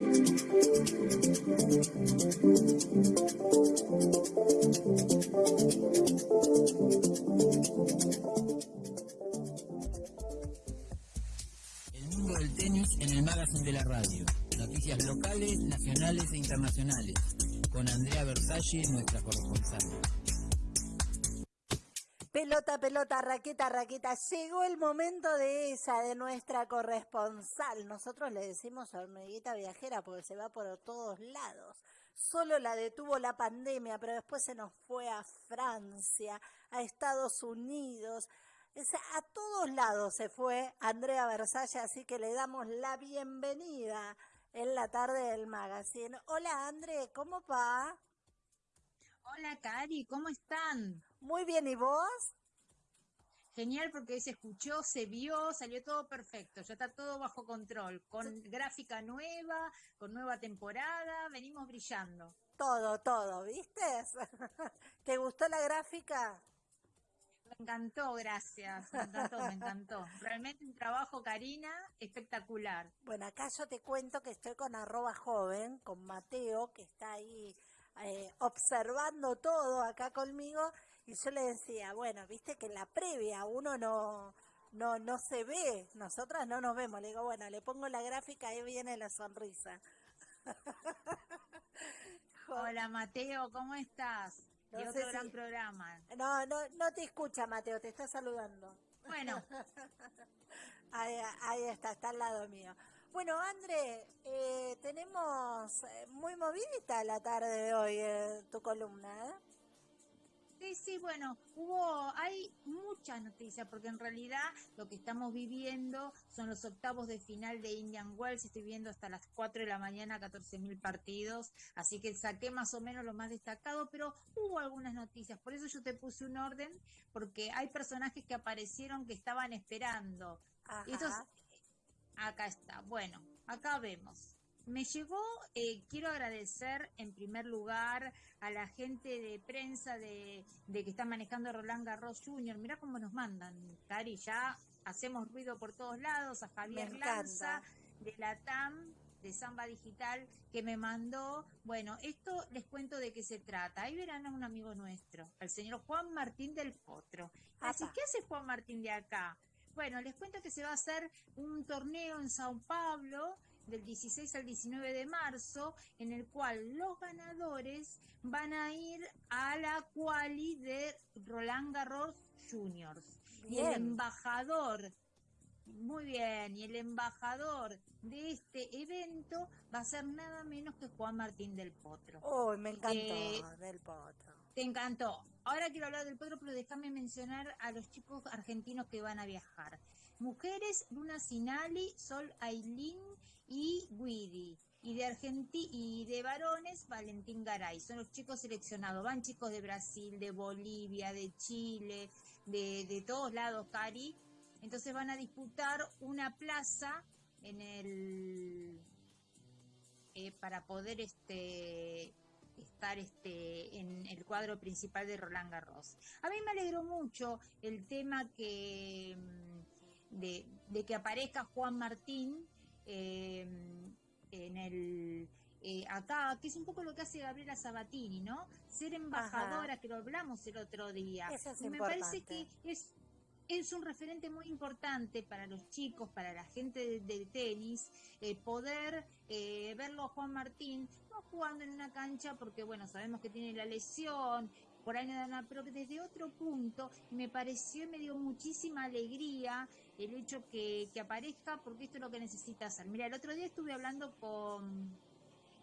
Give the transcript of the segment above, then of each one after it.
El mundo del tenis en el magazine de la radio. Noticias locales, nacionales e internacionales. Con Andrea Versalles, nuestra corresponsal. Pelota, pelota, raqueta, raqueta. Llegó el momento de esa, de nuestra corresponsal. Nosotros le decimos hormiguita viajera porque se va por todos lados. Solo la detuvo la pandemia, pero después se nos fue a Francia, a Estados Unidos. a todos lados se fue Andrea Versalle, así que le damos la bienvenida en la tarde del magazine. Hola André, ¿cómo va? Hola Cari, ¿cómo están? Muy bien, ¿y vos? Genial porque se escuchó, se vio, salió todo perfecto, ya está todo bajo control, con gráfica nueva, con nueva temporada, venimos brillando. Todo, todo, ¿viste? ¿Te gustó la gráfica? Me encantó, gracias, me encantó, me encantó. Realmente un trabajo, Karina, espectacular. Bueno, acá yo te cuento que estoy con arroba joven, con Mateo, que está ahí eh, observando todo acá conmigo y yo le decía, bueno, viste que en la previa uno no, no, no se ve, nosotras no nos vemos. Le digo, bueno, le pongo la gráfica, ahí viene la sonrisa. Hola Mateo, ¿cómo estás? y otro gran programa. No, no, no te escucha Mateo, te está saludando. Bueno. ahí, está, está al lado mío. Bueno, André, eh, tenemos eh, muy movidita la tarde de hoy eh, tu columna, ¿eh? Sí, sí, bueno, hubo, hay muchas noticias porque en realidad lo que estamos viviendo son los octavos de final de Indian Wells, estoy viendo hasta las 4 de la mañana 14 mil partidos, así que saqué más o menos lo más destacado, pero hubo algunas noticias, por eso yo te puse un orden, porque hay personajes que aparecieron que estaban esperando. Ajá. Acá está. Bueno, acá vemos. Me llegó, eh, quiero agradecer en primer lugar a la gente de prensa de, que está manejando Roland Garros Jr. Mirá cómo nos mandan, Cari, ya hacemos ruido por todos lados, a Javier Lanza de la TAM, de Samba Digital, que me mandó, bueno, esto les cuento de qué se trata. Ahí verán a un amigo nuestro, el señor Juan Martín del Potro. Así, ¿qué hace Juan Martín de acá? Bueno, les cuento que se va a hacer un torneo en Sao Paulo del 16 al 19 de marzo, en el cual los ganadores van a ir a la quali de Roland Garros Juniors. Y el embajador, muy bien, y el embajador de este evento va a ser nada menos que Juan Martín del Potro. Oh, me encantó eh, del Potro. Te encantó. Ahora quiero hablar del Potro, pero déjame mencionar a los chicos argentinos que van a viajar. Mujeres, Luna Sinali, Sol Ailín y Guidi. Y de Argentina y de varones, Valentín Garay. Son los chicos seleccionados. Van chicos de Brasil, de Bolivia, de Chile, de, de todos lados, Cari. Entonces van a disputar una plaza en el eh, para poder este estar este, en el cuadro principal de Roland Garros. A mí me alegró mucho el tema que mm, de, que aparezca Juan Martín em, en el eh, acá, que es un poco lo que hace Gabriela Sabatini, ¿no? Ser embajadora, que lo hablamos el otro día. me parece que es es un referente muy importante para los chicos, para la gente de, tenis, eh, poder eh, verlo a Juan Martín, no jugando en una cancha porque, bueno, sabemos que tiene la lesión, por ahí nada, pero que desde otro punto, me pareció y me dio muchísima alegría el hecho que, aparezca, porque esto es lo que necesita hacer. Mira, el otro día estuve hablando con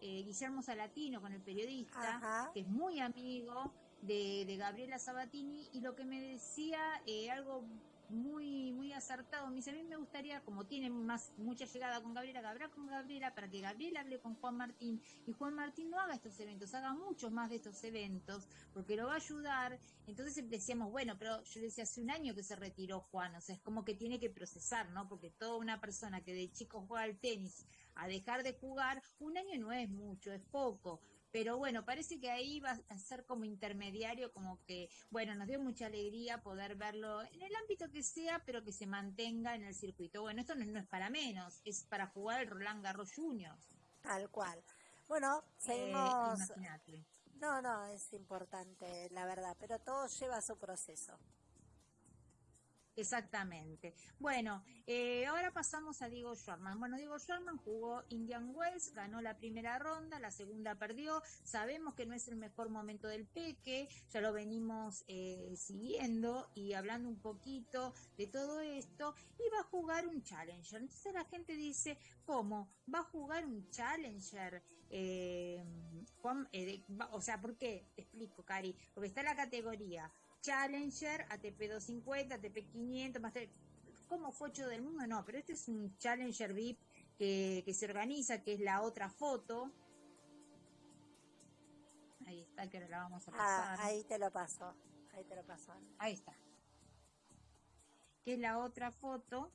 eh, Guillermo Salatino, con el periodista, que es muy amigo, de, Gabriela Sabatini y lo que me decía eh, algo muy muy acertado. Me dice, a mí me gustaría, como tiene más mucha llegada con Gabriela, que con Gabriela, para que Gabriela hable con Juan Martín y Juan Martín no haga estos eventos, haga muchos más de estos eventos, porque lo va a ayudar. Entonces decíamos, bueno, pero yo decía, hace un año que se retiró Juan, o sea, es como que tiene que procesar, ¿no? Porque toda una persona que de chico juega al tenis a dejar de jugar, un año no es mucho, es poco pero bueno, parece que ahí va a ser como intermediario, como que, bueno, nos dio mucha alegría poder verlo en el ámbito que sea, pero que se mantenga en el circuito. Bueno, esto no, es para menos, es para jugar el Roland Garros Juniors. Tal cual. Bueno, Eh, seguimos. no, no, es importante, la verdad, pero todo lleva su proceso. Exactamente. Bueno, eh, ahora pasamos a Diego Schwarman. Bueno, Diego Schwarman jugó Indian Wells, ganó la primera ronda, la segunda perdió. Sabemos que no es el mejor momento del Peque, ya lo venimos eh, siguiendo y hablando un poquito de todo esto. Y va a jugar un Challenger. Entonces la gente dice, ¿cómo? ¿Va a jugar un Challenger? Eh, Juan, eh, de- va- o sea, ¿por qué? Te explico, Cari. Porque está la categoría Challenger, ATP 250, ATP 500, más de- ¿cómo fue 8 del mundo? No, pero este es un Challenger VIP que, que se organiza, que es la otra foto. Ahí está, que ahora la vamos a Ah, pasar. ahí te lo paso. Ahí te lo paso. Ahí está. Que es la otra foto.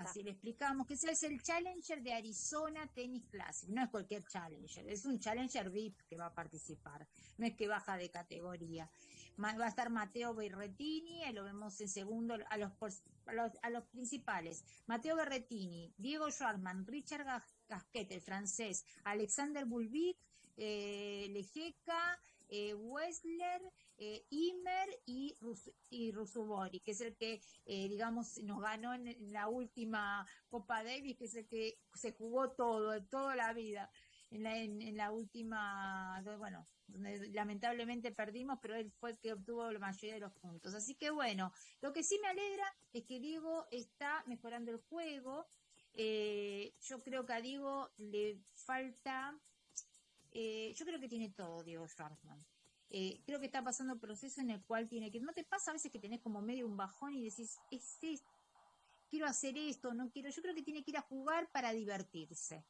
Así le explicamos que ese es el Challenger de Arizona Tennis Classic. No es cualquier Challenger, es un Challenger VIP que va a participar. No es que baja de categoría. Va a estar Mateo Berretini, lo vemos en segundo a los, principales. Mateo Berretini, Diego Schwarman, Richard Gas- Gasquet, el francés, Alexander Bulbic, eh, Lejeca, eh, Wessler, eh, Imer y, Rus y Rusubori, que es el que, eh, digamos, nos ganó en, la última Copa Davis, que es el que se jugó todo, toda la vida. En la, en, en la última, bueno, donde lamentablemente perdimos, pero él fue el que obtuvo la mayoría de los puntos. Así que bueno, lo que sí me alegra es que Diego está mejorando el juego. Eh, yo creo que a Diego le falta, eh, yo creo que tiene todo Diego Schwartzman. Eh, creo que está pasando un proceso en el cual tiene que, ¿no te pasa a veces que tenés como medio un bajón y decís, es, quiero hacer esto, no quiero, yo creo que tiene que ir a jugar para divertirse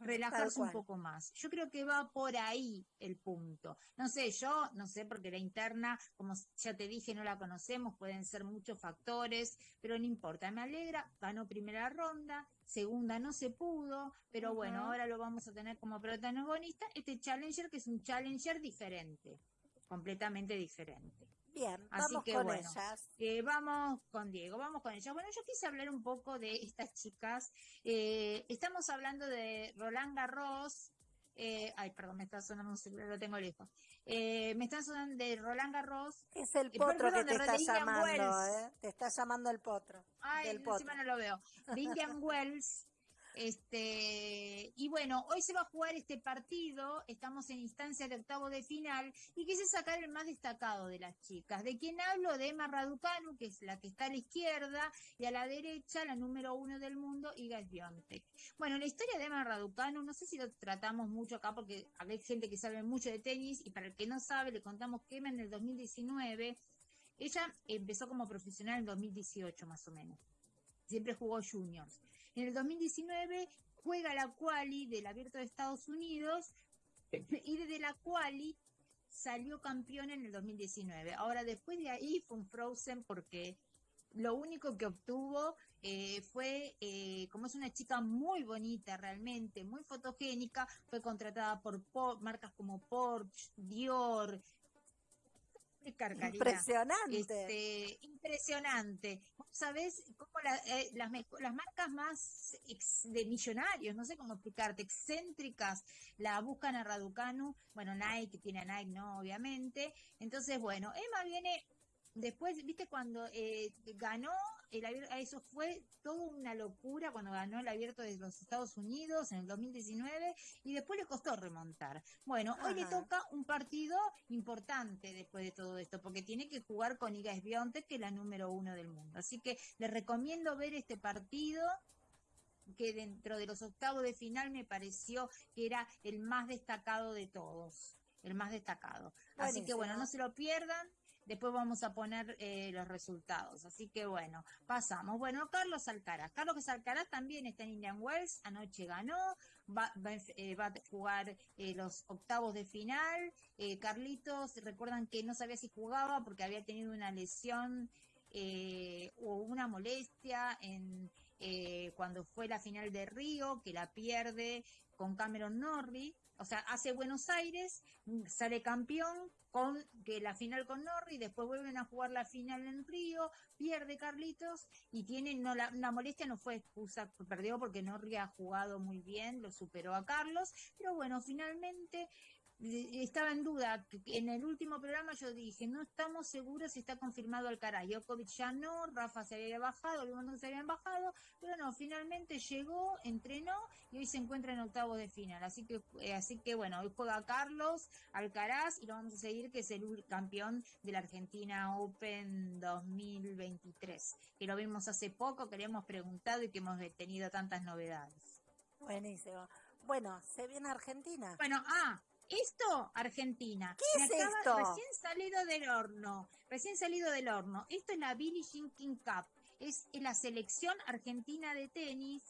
relajarse un poco más. Yo creo que va por ahí el punto. No sé, yo no sé porque la interna, como ya te dije, no la conocemos, pueden ser muchos factores, pero no importa, me alegra, ganó primera ronda, segunda no se pudo, pero bueno, ahora lo vamos a tener como protagonista, este Challenger que es un Challenger diferente, completamente diferente. Bien, Así vamos que con bueno. ellas. Eh, vamos con Diego, vamos con ella. Bueno, yo quise hablar un poco de estas chicas. Eh, estamos hablando de Roland Garros. eh, ay, perdón, me está sonando un celular, lo tengo lejos. Eh, me está sonando de Roland Garros. Es el Eh, potro que te de está llamando, Wells. ¿eh? Te está llamando el potro. Ay, del encima potro. no lo veo. De Indian Wells. Este, y bueno, hoy se va a jugar este partido, estamos en instancia de octavo de final, y quise sacar el más destacado de las chicas. ¿De quién hablo? De Emma Raducanu, que es la que está a la izquierda, y a la derecha, la número uno del mundo, Iga Swiatek. Bueno, la historia de Emma Raducanu, no sé si lo tratamos mucho acá, porque hay gente que sabe mucho de tenis, y para el que no sabe, le contamos que Emma en el 2019, ella empezó como profesional en 2018 más o menos siempre jugó juniors. En el 2019 juega la quali del Abierto de Estados Unidos y desde la quali salió campeón en el 2019. Ahora después de ahí fue un frozen porque lo único que obtuvo eh, fue, eh, como es una chica muy bonita realmente, muy fotogénica, fue contratada por, Por- marcas como Porsche, Dior, Impresionante. Este, impresionante. Vos sabés cómo la- eh, las, marcas más ex- de millonarios, no sé cómo explicarte, excéntricas, la buscan a Raducanu, bueno, Nike tiene a Nike, no, obviamente. Entonces, bueno, Emma viene después, viste, cuando eh, ganó el abierto, eso fue toda una locura cuando ganó el abierto de los Estados Unidos en el 2019 y después le costó remontar. Bueno, hoy le toca un partido importante después de todo esto, porque tiene que jugar con Iga Swiatek, que es la número uno del mundo. Así que les recomiendo ver este partido que dentro de los octavos de final me pareció que era el más destacado de todos, el más destacado. Así que bueno, no se lo pierdan. Después vamos a poner eh, los resultados. Así que bueno, pasamos. Bueno, Carlos Alcaraz. Carlos Alcaraz también está en Indian Wells. Anoche ganó. Va, va, eh, a jugar eh, los octavos de final. Carlitos, recuerdan que no sabía si jugaba porque había tenido una lesión o una molestia en, eh, cuando fue la final de Río, que la pierde con Cameron Norrie, o sea, hace Buenos Aires, mm, sale campeón con que la final con Norrie, después vuelven a jugar la final en Río, pierde Carlitos y tiene no la, molestia no fue excusa, perdió porque Norrie ha jugado muy bien, lo superó a Carlos, pero bueno, finalmente estaba en duda. En el último programa yo dije, no estamos seguros si está confirmado Alcaraz. Djokovic ya no, Rafa se había bajado, no se habían bajado, pero no, finalmente llegó, entrenó y hoy se encuentra en octavos de final. Así que, eh, así que bueno, hoy juega Carlos Alcaraz y lo vamos a seguir, que es el campeón de la Argentina Open 2023, que lo vimos hace poco, que le hemos preguntado y que hemos tenido tantas novedades. Buenísimo. Bueno, se viene Argentina. Bueno, ah, esto, Argentina. ¿Qué es esto? Recién salido del horno. Recién salido del horno. Esto es la Billie Jean King Cup. Es la selección argentina de tenis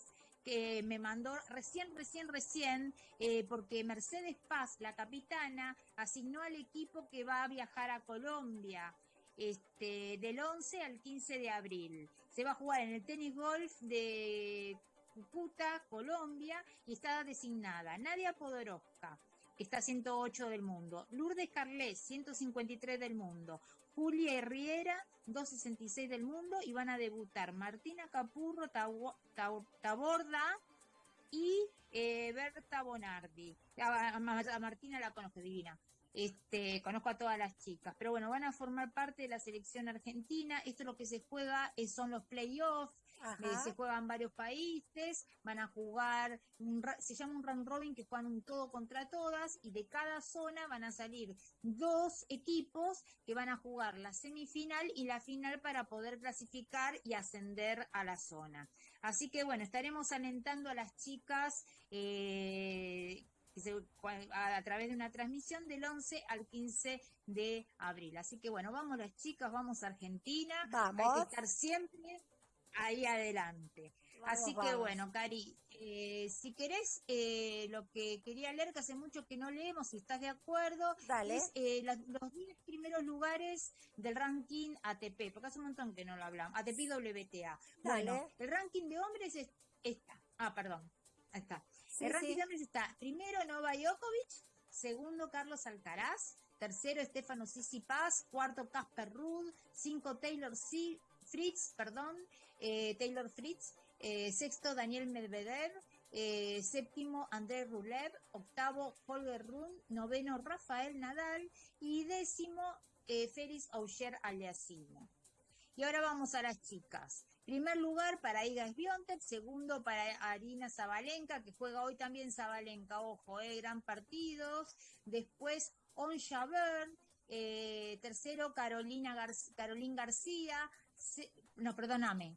que me mandó recién, recién, recién, eh, porque Mercedes Paz, la capitana, asignó al equipo que va a viajar a Colombia. Este, del 11 al 15 de abril. Se va a jugar en el tenis golf de Cúcuta, Colombia, y está designada Nadia Podoroska, está 108 del mundo. Lourdes Carles, 153 del mundo. Julia Herrera, 266 del mundo. Y van a debutar Martina Capurro, Taborda y eh, Berta Bonardi. A, Martina la conozco, divina. Este, conozco a todas las chicas, pero bueno, van a formar parte de la selección argentina. Esto es lo que se juega, eh, son los playoffs, eh, se juegan varios países, van a jugar, se llama un round robin que juegan un todo contra todas y de cada zona van a salir dos equipos que van a jugar la semifinal y la final para poder clasificar y ascender a la zona. Así que bueno, estaremos alentando a las chicas eh, a, través de una transmisión del 11 al 15 de abril. Así que bueno, vamos las chicas, vamos a Argentina. Vamos. Hay que estar siempre ahí adelante. Así que bueno, Cari, eh, si querés, eh, lo que quería leer, que hace mucho que no leemos, si estás de acuerdo, Dale. es eh, los 10 primeros lugares del ranking ATP, porque hace un montón que no lo hablamos, ATP WTA. Bueno, el ranking de hombres es esta. Ah, perdón, ahí está. el ranking de hombres está primero Nova Djokovic, segundo Carlos Alcaraz, tercero Stefano Tsitsipas, cuarto Casper Ruud, cinco Taylor Fritz, perdón, eh, Taylor Fritz, eh, sexto Daniel Medvedev, eh, séptimo André Rublev, octavo Holger Run, noveno Rafael Nadal y décimo Félix Auger Aliasimo. Y ahora vamos a las chicas. Primer lugar para Iga Swiatek, segundo para Arina Zabalenka, que juega hoy también Zabalenka, ojo, gran partidos. Después Onja Byrne, tercero Carolina Carolín García, no, perdóname,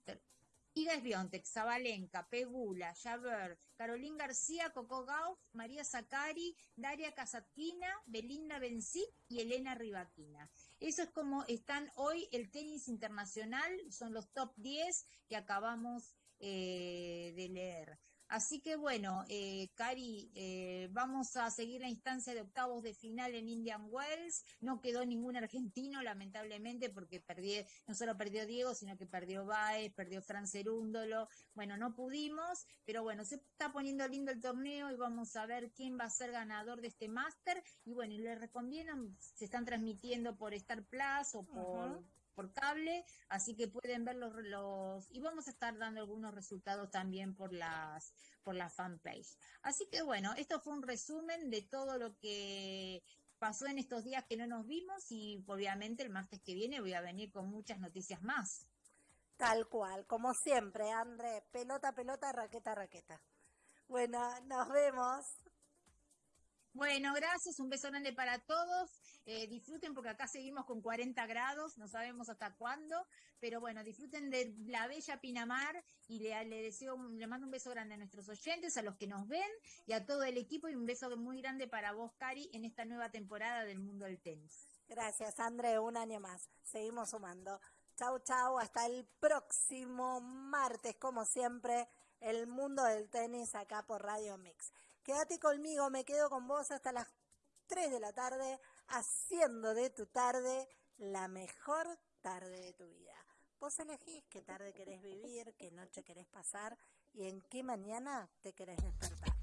Iga Sbiontek, Zabalenka, Pegula, Javert, Carolín García, Coco Gauff, María Zacari, Daria Casatkina, Belinda Bencic y Elena Rivaquina. Eso es como están hoy el tenis internacional, son los top 10 que acabamos eh, de leer. Así que bueno, eh, Cari, eh, vamos a seguir la instancia de octavos de final en Indian Wells. No quedó ningún argentino, lamentablemente, porque perdió, no solo perdió Diego, sino que perdió Baez, perdió Fran Cerúndolo. Bueno, no pudimos, pero bueno, se está poniendo lindo el torneo y vamos a ver quién va a ser ganador de este máster. Y bueno, y le recomiendan, se están transmitiendo por Star Plus o por por cable, así que pueden ver los, los, y vamos a estar dando algunos resultados también por las por la fanpage. Así que bueno, esto fue un resumen de todo lo que pasó en estos días que no nos vimos y obviamente el martes que viene voy a venir con muchas noticias más. Tal cual, como siempre, André, pelota, pelota, raqueta, raqueta. Bueno, nos vemos. Bueno, gracias, un beso grande para todos. Eh, disfruten porque acá seguimos con 40 grados, no sabemos hasta cuándo, pero bueno, disfruten de la bella Pinamar y le, deseo, le mando un beso grande a nuestros oyentes, a los que nos ven y a todo el equipo y un beso muy grande para vos, Cari, en esta nueva temporada del mundo del tenis. Gracias, André, un año más. Seguimos sumando. Chau, chau, hasta el próximo martes, como siempre, el mundo del tenis acá por Radio Mix. Quédate conmigo, me quedo con vos hasta las 3 de la tarde, haciendo de tu tarde la mejor tarde de tu vida. Vos elegís qué tarde querés vivir, qué noche querés pasar y en qué mañana te querés despertar.